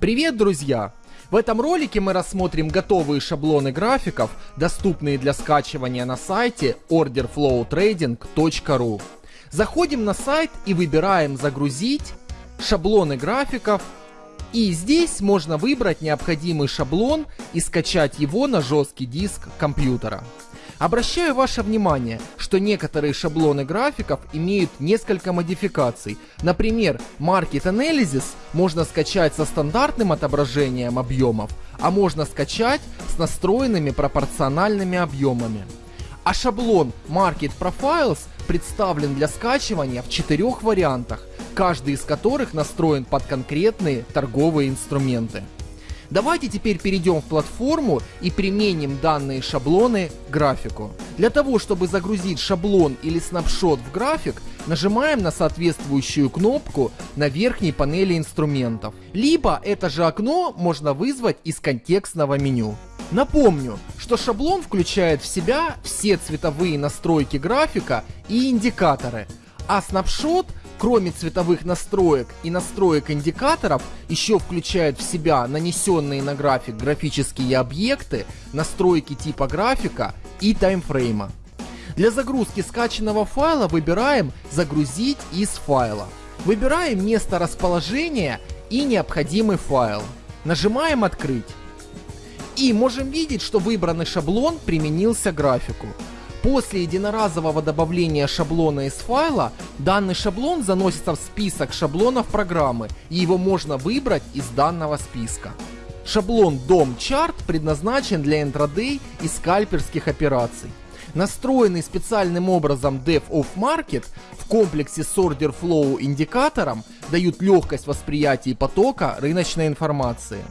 Привет, друзья! В этом ролике мы рассмотрим готовые шаблоны графиков, доступные для скачивания на сайте orderflowtrading.ru. Заходим на сайт и выбираем «Загрузить», «Шаблоны графиков», и здесь можно выбрать необходимый шаблон и скачать его на жесткий диск компьютера. Обращаю ваше внимание, что некоторые шаблоны графиков имеют несколько модификаций. Например, Market Analysis можно скачать со стандартным отображением объемов, а можно скачать с настроенными пропорциональными объемами. А шаблон Market Profiles представлен для скачивания в четырех вариантах, каждый из которых настроен под конкретные торговые инструменты. Давайте теперь перейдем в платформу и применим данные шаблоны к графику. Для того, чтобы загрузить шаблон или снапшот в график, нажимаем на соответствующую кнопку на верхней панели инструментов. Либо это же окно можно вызвать из контекстного меню. Напомню, что шаблон включает в себя все цветовые настройки графика и индикаторы, а снапшот – кроме цветовых настроек и настроек индикаторов, еще включает в себя нанесенные на график графические объекты, настройки типа графика и таймфрейма. Для загрузки скачанного файла выбираем «Загрузить из файла». Выбираем место расположения и необходимый файл. Нажимаем «Открыть». И можем видеть, что выбранный шаблон применился к графику. После единоразового добавления шаблона из файла, данный шаблон заносится в список шаблонов программы, и его можно выбрать из данного списка. Шаблон DOM Chart предназначен для интрадей и скальперских операций. Настроенный специальным образом Dev of Market в комплексе с Order Flow индикатором дают легкость восприятия потока рыночной информации.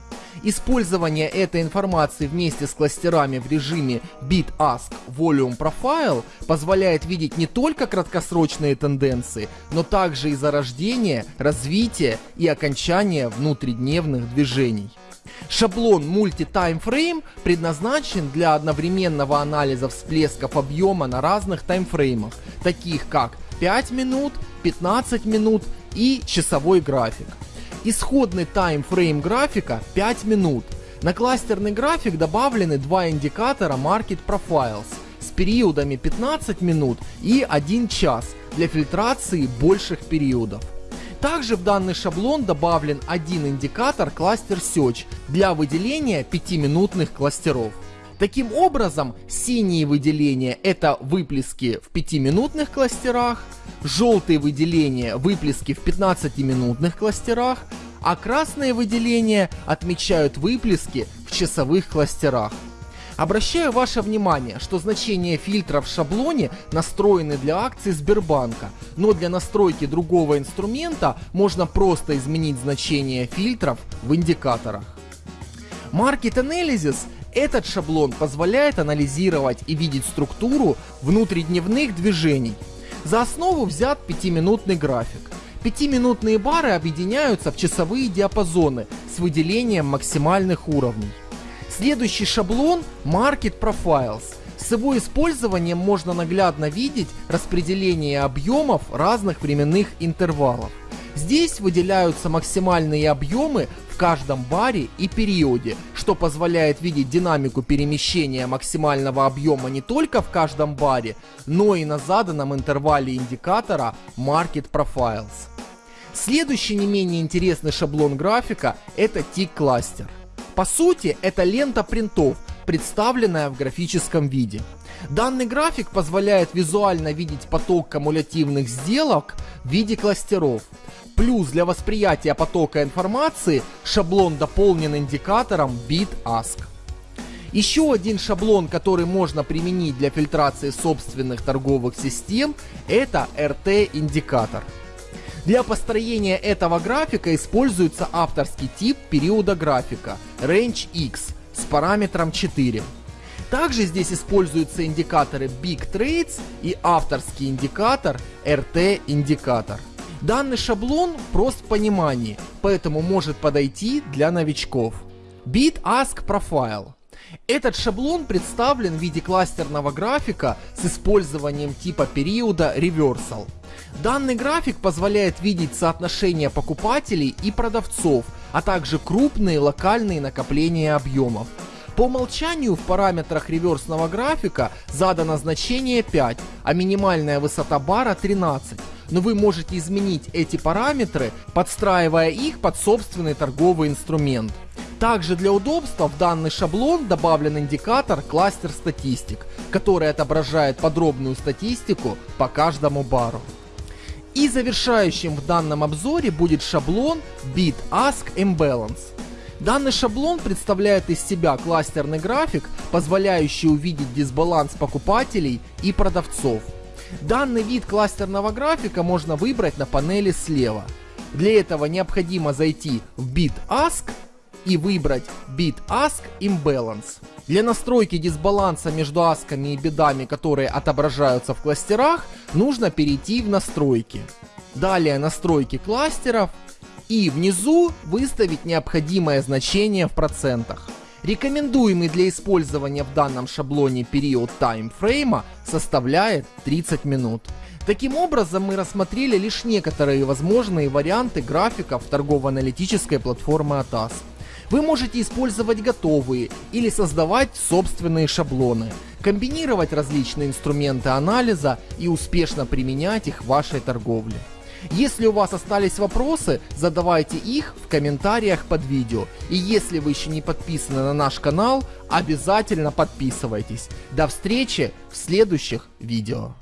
Использование этой информации вместе с кластерами в режиме Bit-Ask Volume Profile позволяет видеть не только краткосрочные тенденции, но также и зарождение, развитие и окончание внутридневных движений. Шаблон Frame предназначен для одновременного анализа всплесков объема на разных таймфреймах, таких как 5 минут, 15 минут и часовой график. Исходный таймфрейм графика 5 минут. На кластерный график добавлены два индикатора Market Profiles с периодами 15 минут и 1 час для фильтрации больших периодов. Также в данный шаблон добавлен один индикатор кластер Search для выделения 5-минутных кластеров. Таким образом, синие выделения это выплески в 5-минутных кластерах, желтые выделения выплески в 15-минутных кластерах, а красные выделения отмечают выплески в часовых кластерах. Обращаю ваше внимание, что значения фильтра в шаблоне настроены для акций Сбербанка, но для настройки другого инструмента можно просто изменить значение фильтров в индикаторах. Market Analysis этот шаблон позволяет анализировать и видеть структуру внутридневных движений. За основу взят 5-минутный график. Пятиминутные бары объединяются в часовые диапазоны с выделением максимальных уровней. Следующий шаблон Market Profiles. С его использованием можно наглядно видеть распределение объемов разных временных интервалов. Здесь выделяются максимальные объемы в каждом баре и периоде, что позволяет видеть динамику перемещения максимального объема не только в каждом баре, но и на заданном интервале индикатора Market Profiles. Следующий не менее интересный шаблон графика это Tick Cluster. По сути, это лента принтов, представленная в графическом виде. Данный график позволяет визуально видеть поток кумулятивных сделок в виде кластеров. Плюс для восприятия потока информации шаблон дополнен индикатором BitAsk. Еще один шаблон, который можно применить для фильтрации собственных торговых систем, это RT-индикатор. Для построения этого графика используется авторский тип периода графика Range X с параметром 4. Также здесь используются индикаторы Big Trades и авторский индикатор RT индикатор. Данный шаблон прост в понимании, поэтому может подойти для новичков. Bit Ask Profile. Этот шаблон представлен в виде кластерного графика с использованием типа периода Reversal. Данный график позволяет видеть соотношение покупателей и продавцов, а также крупные локальные накопления объемов. По умолчанию в параметрах реверсного графика задано значение 5, а минимальная высота бара 13. Но вы можете изменить эти параметры, подстраивая их под собственный торговый инструмент. Также для удобства в данный шаблон добавлен индикатор кластер статистик, который отображает подробную статистику по каждому бару. И завершающим в данном обзоре будет шаблон Bid Ask Imbalance. Данный шаблон представляет из себя кластерный график, позволяющий увидеть дисбаланс покупателей и продавцов. Данный вид кластерного графика можно выбрать на панели слева. Для этого необходимо зайти в Bid Ask и выбрать Bid Ask Imbalance. Для настройки дисбаланса между асками и бедами, которые отображаются в кластерах, нужно перейти в настройки. Далее настройки кластеров и внизу выставить необходимое значение в процентах. Рекомендуемый для использования в данном шаблоне период таймфрейма составляет 30 минут. Таким образом мы рассмотрели лишь некоторые возможные варианты графиков торгово-аналитической платформы ATAS. Вы можете использовать готовые или создавать собственные шаблоны, комбинировать различные инструменты анализа и успешно применять их в вашей торговле. Если у вас остались вопросы, задавайте их в комментариях под видео. И если вы еще не подписаны на наш канал, обязательно подписывайтесь. До встречи в следующих видео.